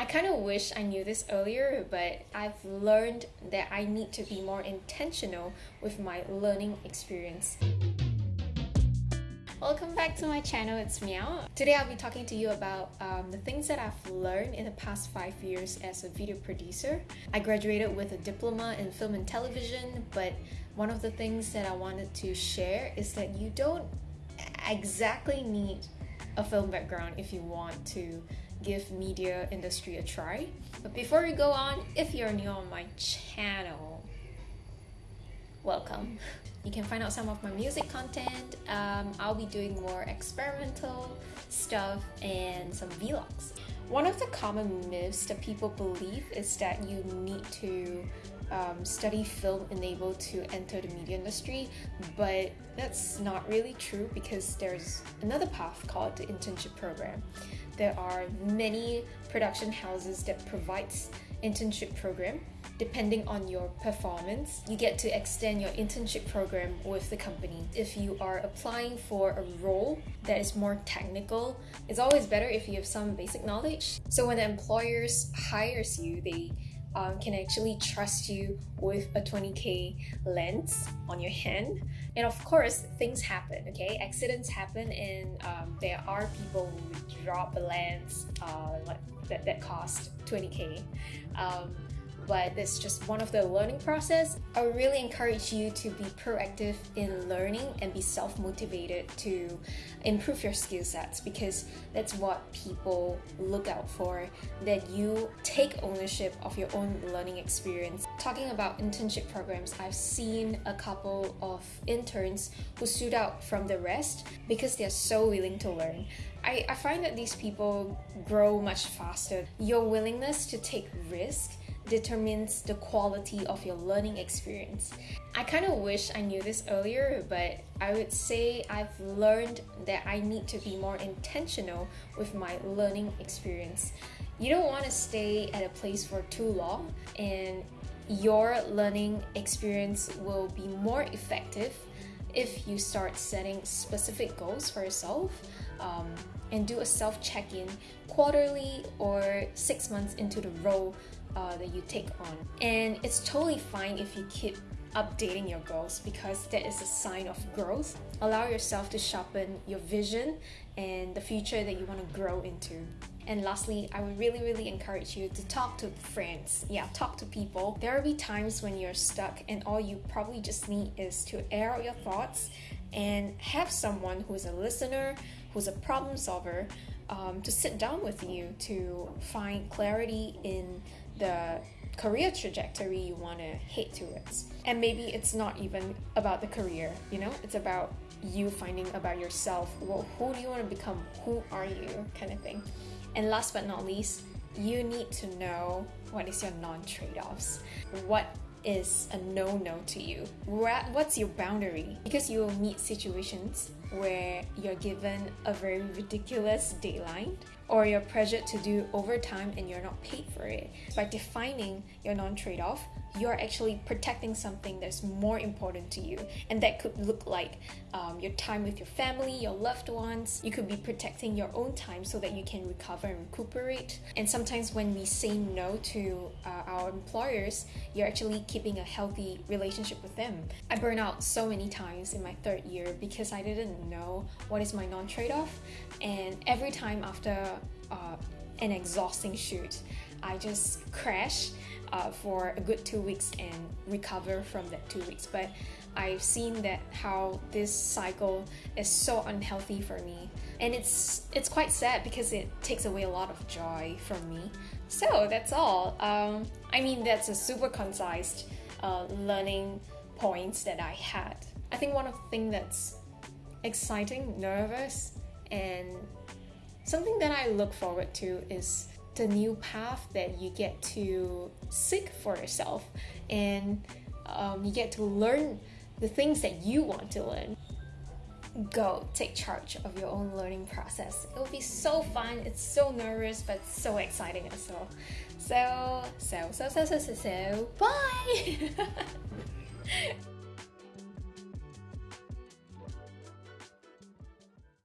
I kind of wish I knew this earlier, but I've learned that I need to be more intentional with my learning experience. Welcome back to my channel, it's Meow. Today I'll be talking to you about um, the things that I've learned in the past five years as a video producer. I graduated with a diploma in film and television, but one of the things that I wanted to share is that you don't exactly need a film background if you want to give media industry a try. But before we go on, if you're new on my channel, welcome. You can find out some of my music content. Um, I'll be doing more experimental stuff and some vlogs. One of the common myths that people believe is that you need to um, study film enabled to enter the media industry, but that's not really true because there's another path called the internship program. There are many production houses that provides internship program depending on your performance you get to extend your internship program with the company. If you are applying for a role that is more technical it's always better if you have some basic knowledge. So when the employers hires you they um, can actually trust you with a 20k lens on your hand. And of course things happen okay? Accidents happen and um, there are people who drop a lens uh, that, that cost 20k um, but it's just one of the learning process. I would really encourage you to be proactive in learning and be self-motivated to improve your skill sets because that's what people look out for, that you take ownership of your own learning experience. Talking about internship programs, I've seen a couple of interns who stood out from the rest because they're so willing to learn. I, I find that these people grow much faster. Your willingness to take risk determines the quality of your learning experience. I kind of wish I knew this earlier, but I would say I've learned that I need to be more intentional with my learning experience. You don't want to stay at a place for too long, and your learning experience will be more effective if you start setting specific goals for yourself um, and do a self check in quarterly or six months into the role uh, that you take on. And it's totally fine if you keep updating your goals because that is a sign of growth. Allow yourself to sharpen your vision and the future that you want to grow into. And lastly, I would really, really encourage you to talk to friends. Yeah, talk to people. There will be times when you're stuck, and all you probably just need is to air out your thoughts and have someone who's a listener, who's a problem solver, um, to sit down with you to find clarity in the career trajectory you want to head towards. And maybe it's not even about the career, you know, it's about you finding about yourself. Well, who do you want to become? Who are you? Kind of thing. And last but not least, you need to know what is your non trade offs. What is a no-no to you? What's your boundary? Because you will meet situations where you're given a very ridiculous deadline or you're pressured to do overtime and you're not paid for it. By defining your non-trade-off, you're actually protecting something that's more important to you. And that could look like um, your time with your family, your loved ones. You could be protecting your own time so that you can recover and recuperate. And sometimes when we say no to uh, our employers, you're actually keeping a healthy relationship with them. I burned out so many times in my third year because I didn't know what is my non trade off. And every time after uh, an exhausting shoot, I just crash uh, for a good two weeks and recover from that two weeks. But I've seen that how this cycle is so unhealthy for me, and it's it's quite sad because it takes away a lot of joy from me. So that's all. Um, I mean, that's a super concise uh, learning points that I had. I think one of the things that's exciting, nervous, and something that I look forward to is the new path that you get to seek for yourself and um, you get to learn the things that you want to learn. Go take charge of your own learning process. It will be so fun. It's so nervous but so exciting as well. So so so so so so, so bye